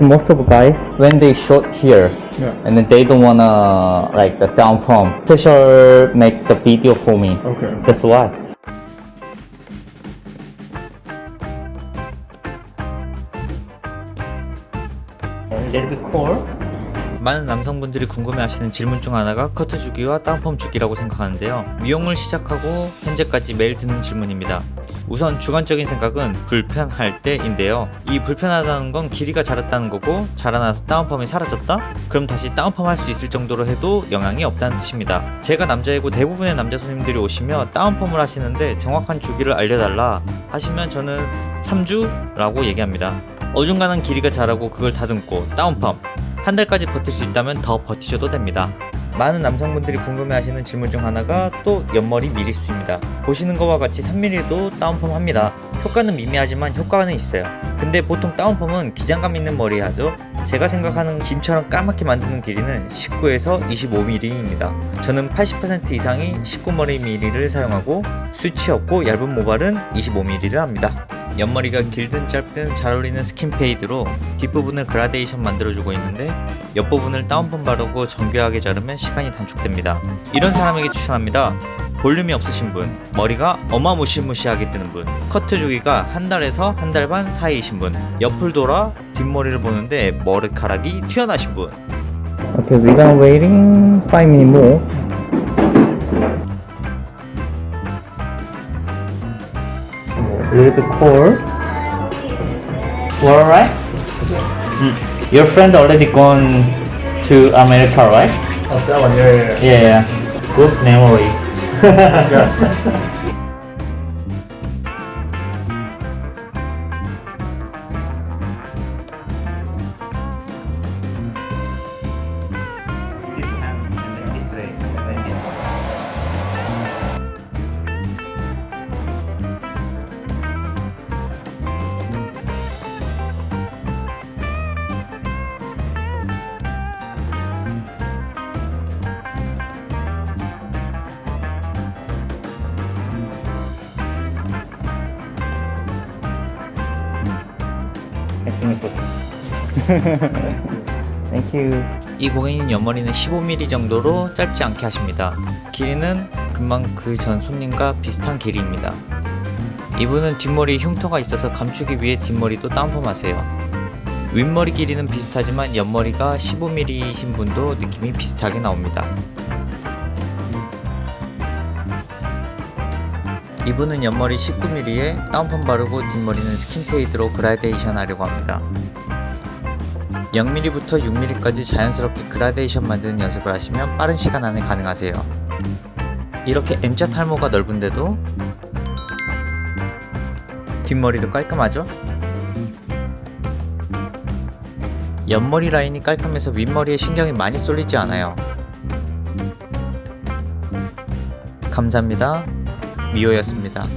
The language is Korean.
Most of guys, when they short here, Yeah. and then they don't wanna like the down pump, special make the video for me. Okay. That's why. A little bit cold. 많은 남성분들이 궁금해하시는 질문 중 하나가 커트 주기와 다운펌 주기라고 생각하는데요. 미용을 시작하고 현재까지 매일 듣는 질문입니다. 우선 주관적인 생각은 불편할 때인데요. 이 불편하다는 건 길이가 자랐다는 거고 자라나서 다운펌이 사라졌다? 그럼 다시 다운펌 할 수 있을 정도로 해도 영향이 없다는 뜻입니다. 제가 남자이고 대부분의 남자 손님들이 오시며 다운펌을 하시는데 정확한 주기를 알려달라 하시면 저는 3주 라고 얘기합니다. 어중간한 길이가 자라고 그걸 다듬고 다운펌 한 달까지 버틸 수 있다면 더 버티셔도 됩니다. 많은 남성분들이 궁금해하시는 질문 중 하나가 또 옆머리 미리수입니다. 보시는 것과 같이 3mm도 다운펌 합니다. 효과는 미미하지만 효과는 있어요. 근데 보통 다운펌은 기장감 있는 머리에 하죠. 제가 생각하는 김처럼 까맣게 만드는 길이는 19에서 25mm입니다. 저는 80% 이상이 19mm를 사용하고 숱이 없고 얇은 모발은 25mm를 합니다. 옆머리가 길든 짧든 잘 어울리는 skin fade로 뒷부분을 그라데이션 만들어주고 있는데 옆부분을 다운펌 바르고 정교하게 자르면 시간이 단축됩니다. 이런 사람에게 추천합니다. 볼륨이 없으신 분, 머리가 어마무시무시하게 뜨는 분, 커트 주기가 한 달에서 한 달 반 사이이신 분, 옆을 돌아 뒷머리를 보는데 머리카락이 튀어나신 분, Okay, we're gonna waiting five minutes more. A little bit cold. Well, alright. Mm. Your friend already gone to America, right? Oh, that one, yeah, yeah, yeah. Yeah, yeah. Good memory. yeah. You. 이 고객님 옆머리는 15mm 정도로 짧지 않게 하십니다. 길이는 금방 그 전 손님과 비슷한 길이입니다. 이분은 뒷머리에 흉터가 있어서 감추기 위해 뒷머리도 다운펌 하세요. 윗머리 길이는 비슷하지만 옆머리가 15mm이신 분도 느낌이 비슷하게 나옵니다. 이분은 옆머리 19mm에 다운펌 바르고 뒷머리는 skin fade로 그라데이션 하려고 합니다. 0mm부터 6mm까지 자연스럽게 그라데이션 만드는 연습을 하시면 빠른 시간 안에 가능하세요. 이렇게 M자 탈모가 넓은데도 뒷머리도 깔끔하죠? 옆머리 라인이 깔끔해서 윗머리에 신경이 많이 쏠리지 않아요. 감사합니다. 미호였습니다.